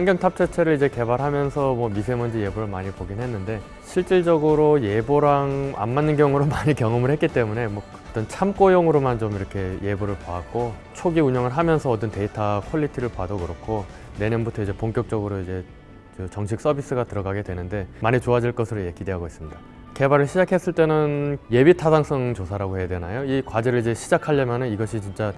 환경 탑재체를 이제 개발하면서 뭐 미세먼지 예보를 많이 보긴 했는데 실질적으로 예보랑 안 맞는 경우로 많이 경험을 했기 때문에 뭐 어떤 참고용으로만 좀 이렇게 예보를 봐왔고 초기 운영을 하면서 얻은 데이터 퀄리티를 봐도 그렇고 내년부터 이제 본격적으로 이제 저 정식 서비스가 들어가게 되는데 많이 좋아질 것으로 예, 기대하고 있습니다. 개발을 시작했을 때는 예비 타당성 조사라고 해야 되나요? 이 과제를 이제 시작하려면 이것이 진짜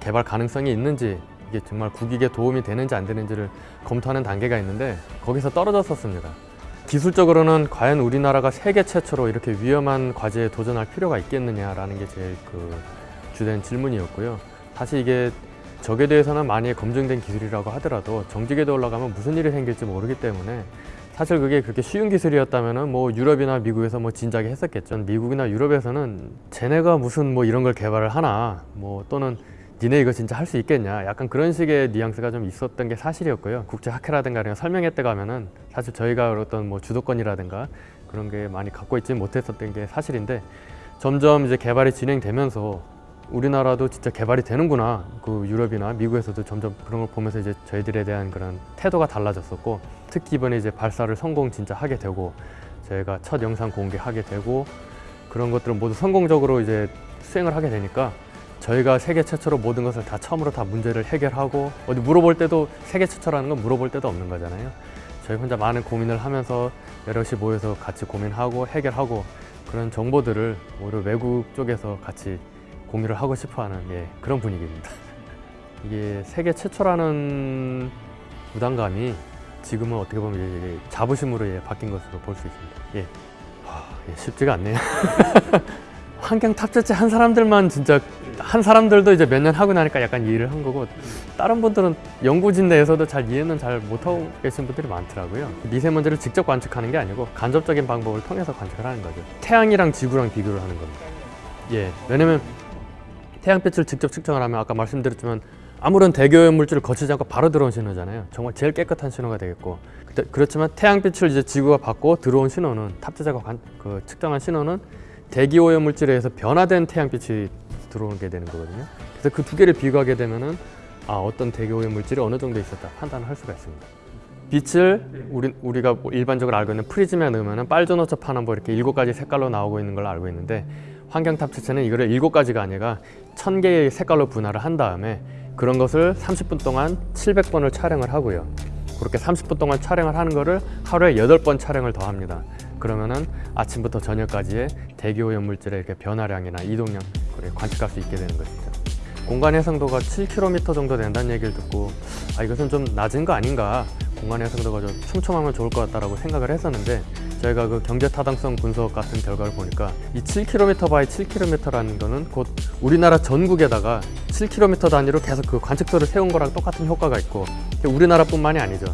개발 가능성이 있는지 이게 정말 국익에 도움이 되는지 안 되는지를 검토하는 단계가 있는데 거기서 떨어졌었습니다. 기술적으로는 과연 우리나라가 세계 최초로 이렇게 위험한 과제에 도전할 필요가 있겠느냐라는 게 제일 그 주된 질문이었고요. 사실 이게 적에 대해서는 많이 검증된 기술이라고 하더라도 정직에도 올라가면 무슨 일이 생길지 모르기 때문에 사실 그게 그렇게 쉬운 기술이었다면은 뭐 유럽이나 미국에서 뭐 진작에 했었겠죠. 미국이나 유럽에서는 쟤네가 무슨 뭐 이런 걸 개발을 하나 뭐 또는 니네 이거 진짜 할 수 있겠냐? 약간 그런 식의 뉘앙스가 좀 있었던 게 사실이었고요. 국제 학회라든가 이런 설명회 때 가면은 사실 저희가 어떤 뭐 주도권이라든가 그런 게 많이 갖고 있지 못했었던 게 사실인데 점점 이제 개발이 진행되면서 우리나라도 진짜 개발이 되는구나. 그 유럽이나 미국에서도 점점 그런 걸 보면서 이제 저희들에 대한 그런 태도가 달라졌었고 특히 이번에 이제 발사를 성공 진짜 하게 되고 저희가 첫 영상 공개하게 되고 그런 것들을 모두 성공적으로 이제 수행을 하게 되니까 저희가 세계 최초로 모든 것을 다 처음으로 다 문제를 해결하고 어디 물어볼 때도 세계 최초라는 건 물어볼 때도 없는 거잖아요. 저희 혼자 많은 고민을 하면서 여럿이 모여서 같이 고민하고 해결하고 그런 정보들을 오히려 외국 쪽에서 같이 공유를 하고 싶어하는 예, 그런 분위기입니다. 이게 세계 최초라는 부담감이 지금은 어떻게 보면 자부심으로 예, 바뀐 것으로 볼 수 있습니다. 예. 하, 예, 쉽지가 않네요. 환경 탑재체 한 사람들만 진짜 한 사람들도 이제 몇 년 하고 나니까 약간 이해를 한 거고 다른 분들은 연구진 내에서도 잘 이해는 잘 못하고 계신 분들이 많더라고요. 미세먼지를 직접 관측하는 게 아니고 간접적인 방법을 통해서 관측을 하는 거죠. 태양이랑 지구랑 비교를 하는 겁니다. 예 왜냐면 태양빛을 직접 측정을 하면 아까 말씀드렸지만 아무런 대기오염 물질을 거치지 않고 바로 들어온 신호잖아요. 정말 제일 깨끗한 신호가 되겠고. 그렇지만 태양빛을 이제 지구가 받고 들어온 신호는 탑재자가 관, 그 측정한 신호는 대기 오염 물질에 의해서 변화된 태양빛이 들어오게 되는 거거든요. 그래서 그 두 개를 비교하게 되면은 아 어떤 대기 오염 물질이 어느 정도 있었다 판단을 할 수가 있습니다. 빛을 우리, 우리가 뭐 일반적으로 알고 있는 프리즘에 넣으면 빨주노초 파남보 이렇게 일곱 가지 색깔로 나오고 있는 걸로 알고 있는데 환경 탑재체는 이거를 일곱 가지가 아니라 천 개의 색깔로 분할을 한 다음에 그런 것을 30분 동안 700번을 촬영을 하고요. 그렇게 30분 동안 촬영을 하는 거를 하루에 8번 촬영을 더 합니다. 그러면은 아침부터 저녁까지의 대기오염 물질의 이렇게 변화량이나 이동량 관측할 수 있게 되는 것이죠. 공간 해상도가 7km 정도 된다는 얘기를 듣고 아 이것은 좀 낮은 거 아닌가 공간 해상도가 좀 촘촘하면 좋을 것 같다라고 생각을 했었는데 저희가 그 경제 타당성 분석 같은 결과를 보니까 이 7km by 7km라는 거는 곧 우리나라 전국에다가 7km 단위로 계속 그 관측소를 세운 거랑 똑같은 효과가 있고 우리나라뿐만이 아니죠.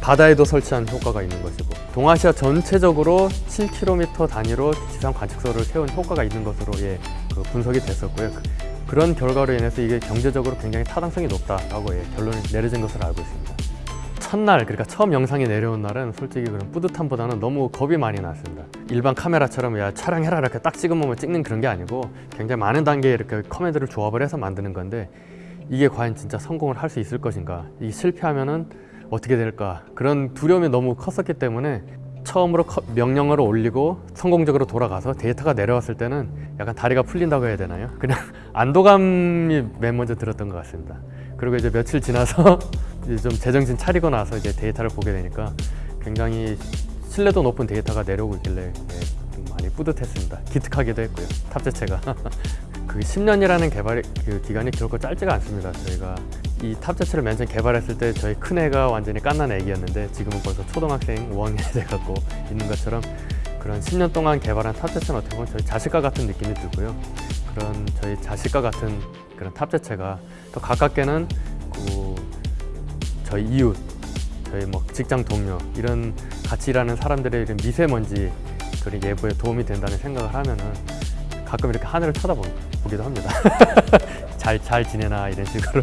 바다에도 설치한 효과가 있는 것이고 동아시아 전체적으로 7km 단위로 지상 관측소를 세운 효과가 있는 것으로 예, 그 분석이 됐었고요. 그, 런 결과로 인해서 이게 경제적으로 굉장히 타당성이 높다라고 예, 결론이 내려진 것으로 알고 있습니다. 첫날 그러니까 처음 영상이 내려온 날은 솔직히 그런 뿌듯함보다는 너무 겁이 많이 났습니다 일반 카메라처럼 야 촬영해라 이렇게 딱 찍으면 찍는 그런 게 아니고 굉장히 많은 단계의 이렇게 커맨드를 조합을 해서 만드는 건데 이게 과연 진짜 성공을 할 수 있을 것인가 이 실패하면은 어떻게 될까 그런 두려움이 너무 컸었기 때문에 처음으로 명령어를 올리고 성공적으로 돌아가서 데이터가 내려왔을 때는 약간 다리가 풀린다고 해야 되나요? 그냥 안도감이 맨 먼저 들었던 것 같습니다. 그리고 이제 며칠 지나서 이제 좀 제정신 차리고 나서 이제 데이터를 보게 되니까 굉장히 신뢰도 높은 데이터가 내려오고 있길래 네, 좀 많이 뿌듯했습니다. 기특하기도 했고요. 탑재체가. 그 10년이라는 개발 그 기간이 결코 짧지가 않습니다. 저희가 이 탑재체를 맨 처음 개발했을 때 저희 큰애가 완전히 깐난 애기였는데 지금은 벌써 초등학생 5학년이 돼갖고 있는 것처럼 그런 10년 동안 개발한 탑재체는 어떻게 보면 저희 자식과 같은 느낌이 들고요. 그런 저희 자식과 같은 그런 탑재체가 또 가깝게는 그 저희 이웃, 저희 뭐 직장 동료 이런 같이 일하는 사람들의 이런 미세먼지 그런 예보에 도움이 된다는 생각을 하면은 가끔 이렇게 하늘을 쳐다보기도 합니다. 잘, 잘 지내나 이런 식으로